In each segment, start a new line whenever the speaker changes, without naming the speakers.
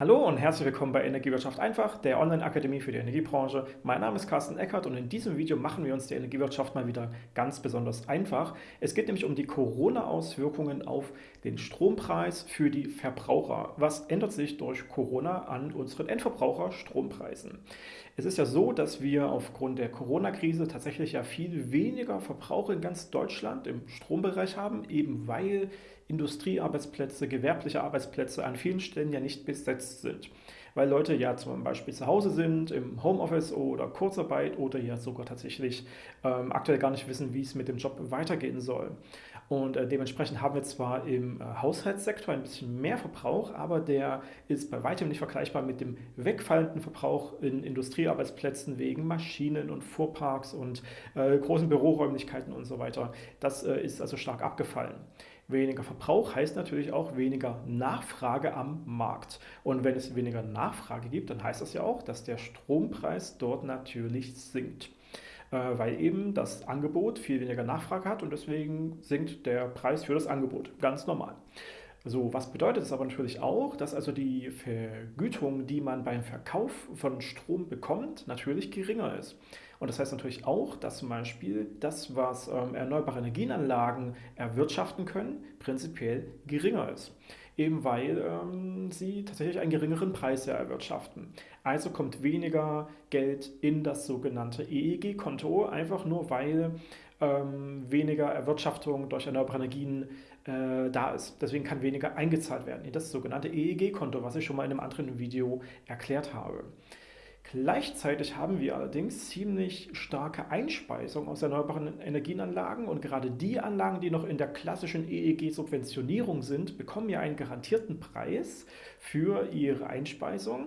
Hallo und herzlich willkommen bei Energiewirtschaft einfach, der Online-Akademie für die Energiebranche. Mein Name ist Carsten Eckert und in diesem Video machen wir uns die Energiewirtschaft mal wieder ganz besonders einfach. Es geht nämlich um die Corona-Auswirkungen auf den Strompreis für die Verbraucher. Was ändert sich durch Corona an unseren Endverbraucher-Strompreisen? Es ist ja so, dass wir aufgrund der Corona-Krise tatsächlich ja viel weniger Verbrauch in ganz Deutschland im Strombereich haben, eben weil Industriearbeitsplätze, gewerbliche Arbeitsplätze an vielen Stellen ja nicht besetzt sind. Weil Leute ja zum Beispiel zu Hause sind, im Homeoffice oder Kurzarbeit oder ja sogar tatsächlich ähm, aktuell gar nicht wissen, wie es mit dem Job weitergehen soll. Und äh, dementsprechend haben wir zwar im äh, Haushaltssektor ein bisschen mehr Verbrauch, aber der ist bei weitem nicht vergleichbar mit dem wegfallenden Verbrauch in Industriearbeitsplätzen wegen Maschinen und Fuhrparks und äh, großen Büroräumlichkeiten und so weiter. Das äh, ist also stark abgefallen. Weniger Verbrauch heißt natürlich auch weniger Nachfrage am Markt. Und wenn es weniger Nachfrage gibt, dann heißt das ja auch, dass der Strompreis dort natürlich sinkt. Äh, weil eben das Angebot viel weniger Nachfrage hat und deswegen sinkt der Preis für das Angebot. Ganz normal. So, was bedeutet es aber natürlich auch, dass also die Vergütung, die man beim Verkauf von Strom bekommt, natürlich geringer ist. Und das heißt natürlich auch, dass zum Beispiel das, was ähm, erneuerbare Energienanlagen erwirtschaften können, prinzipiell geringer ist. Eben weil ähm, sie tatsächlich einen geringeren Preis erwirtschaften. Also kommt weniger Geld in das sogenannte EEG-Konto, einfach nur weil ähm, weniger Erwirtschaftung durch erneuerbare Energien äh, da ist. Deswegen kann weniger eingezahlt werden in das sogenannte EEG-Konto, was ich schon mal in einem anderen Video erklärt habe. Gleichzeitig haben wir allerdings ziemlich starke Einspeisung aus erneuerbaren Energienanlagen und gerade die Anlagen, die noch in der klassischen EEG-Subventionierung sind, bekommen ja einen garantierten Preis für ihre Einspeisung.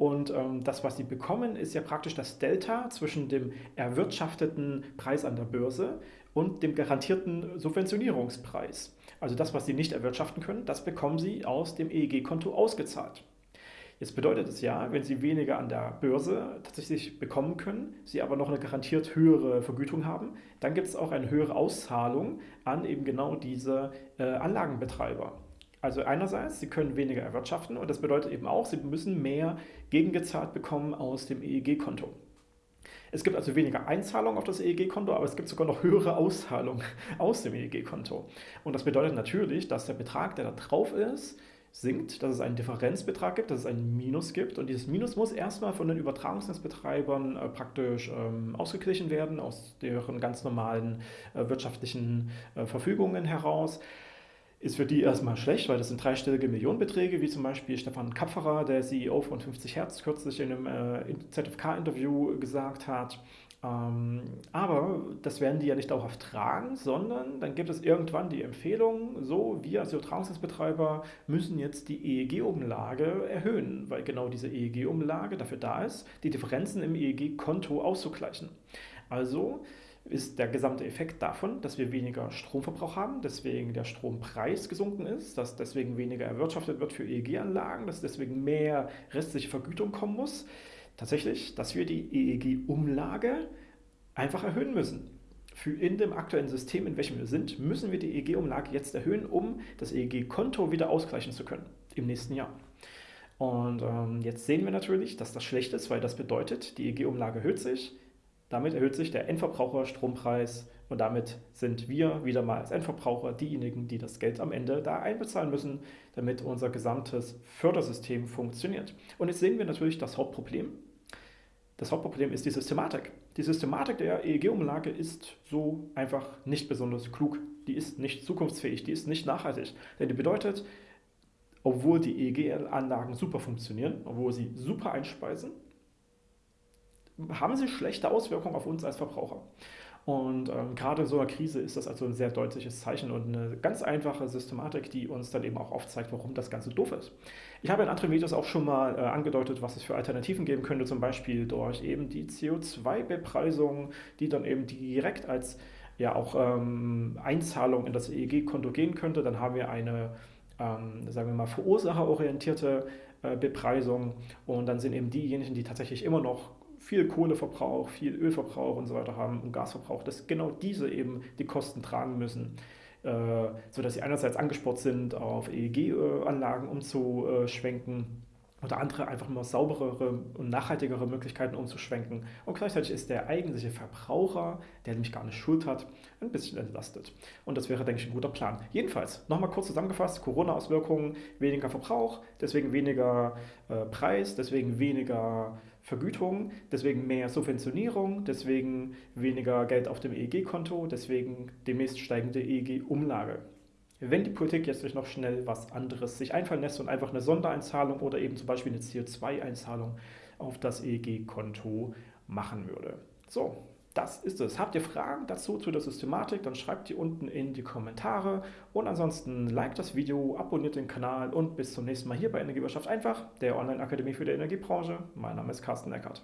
Und ähm, das, was sie bekommen, ist ja praktisch das Delta zwischen dem erwirtschafteten Preis an der Börse und dem garantierten Subventionierungspreis. Also das, was sie nicht erwirtschaften können, das bekommen sie aus dem EEG-Konto ausgezahlt. Jetzt bedeutet es ja, wenn Sie weniger an der Börse tatsächlich bekommen können, Sie aber noch eine garantiert höhere Vergütung haben, dann gibt es auch eine höhere Auszahlung an eben genau diese äh, Anlagenbetreiber. Also einerseits, Sie können weniger erwirtschaften und das bedeutet eben auch, Sie müssen mehr gegengezahlt bekommen aus dem EEG-Konto. Es gibt also weniger Einzahlungen auf das EEG-Konto, aber es gibt sogar noch höhere Auszahlungen aus dem EEG-Konto. Und das bedeutet natürlich, dass der Betrag, der da drauf ist, sinkt, dass es einen Differenzbetrag gibt, dass es ein Minus gibt und dieses Minus muss erstmal von den Übertragungsnetzbetreibern äh, praktisch ähm, ausgeglichen werden, aus deren ganz normalen äh, wirtschaftlichen äh, Verfügungen heraus. Ist für die erstmal schlecht, weil das sind dreistellige Millionenbeträge, wie zum Beispiel Stefan Kapferer, der CEO von 50 Hertz, kürzlich in einem äh, ZFK-Interview gesagt hat. Ähm, aber das werden die ja nicht dauerhaft tragen, sondern dann gibt es irgendwann die Empfehlung, so, wir als Übertragungsnetzbetreiber müssen jetzt die EEG-Umlage erhöhen, weil genau diese EEG-Umlage dafür da ist, die Differenzen im EEG-Konto auszugleichen. Also ist der gesamte Effekt davon, dass wir weniger Stromverbrauch haben, deswegen der Strompreis gesunken ist, dass deswegen weniger erwirtschaftet wird für EEG-Anlagen, dass deswegen mehr restliche Vergütung kommen muss tatsächlich, dass wir die EEG-Umlage einfach erhöhen müssen. Für in dem aktuellen System, in welchem wir sind, müssen wir die EEG-Umlage jetzt erhöhen, um das EEG-Konto wieder ausgleichen zu können im nächsten Jahr. Und ähm, jetzt sehen wir natürlich, dass das schlecht ist, weil das bedeutet, die EEG-Umlage erhöht sich, damit erhöht sich der Endverbraucher-Strompreis und damit sind wir wieder mal als Endverbraucher diejenigen, die das Geld am Ende da einbezahlen müssen, damit unser gesamtes Fördersystem funktioniert. Und jetzt sehen wir natürlich das Hauptproblem, das Hauptproblem ist die Systematik. Die Systematik der EEG-Umlage ist so einfach nicht besonders klug. Die ist nicht zukunftsfähig, die ist nicht nachhaltig. Denn die bedeutet, obwohl die EEG-Anlagen super funktionieren, obwohl sie super einspeisen, haben sie schlechte Auswirkungen auf uns als Verbraucher. Und ähm, gerade in so einer Krise ist das also ein sehr deutliches Zeichen und eine ganz einfache Systematik, die uns dann eben auch aufzeigt, warum das Ganze doof ist. Ich habe in anderen Videos auch schon mal äh, angedeutet, was es für Alternativen geben könnte, zum Beispiel durch eben die CO2-Bepreisung, die dann eben direkt als ja auch ähm, Einzahlung in das EEG-Konto gehen könnte. Dann haben wir eine, ähm, sagen wir mal, verursacherorientierte äh, Bepreisung und dann sind eben diejenigen, die tatsächlich immer noch viel Kohleverbrauch, viel Ölverbrauch und so weiter haben und Gasverbrauch, dass genau diese eben die Kosten tragen müssen, äh, sodass sie einerseits angespornt sind, auf EEG-Anlagen umzuschwenken oder andere einfach nur sauberere und nachhaltigere Möglichkeiten umzuschwenken. Und gleichzeitig ist der eigentliche Verbraucher, der nämlich gar nicht Schuld hat, ein bisschen entlastet. Und das wäre, denke ich, ein guter Plan. Jedenfalls, nochmal kurz zusammengefasst, Corona-Auswirkungen, weniger Verbrauch, deswegen weniger äh, Preis, deswegen weniger Vergütung, deswegen mehr Subventionierung, deswegen weniger Geld auf dem EEG-Konto, deswegen demnächst steigende EEG-Umlage wenn die Politik jetzt nicht noch schnell was anderes sich einfallen lässt und einfach eine Sondereinzahlung oder eben zum Beispiel eine CO2-Einzahlung auf das EEG-Konto machen würde. So, das ist es. Habt ihr Fragen dazu zu der Systematik, dann schreibt die unten in die Kommentare. Und ansonsten liked das Video, abonniert den Kanal und bis zum nächsten Mal hier bei Energiewirtschaft einfach, der Online-Akademie für die Energiebranche. Mein Name ist Carsten Eckert.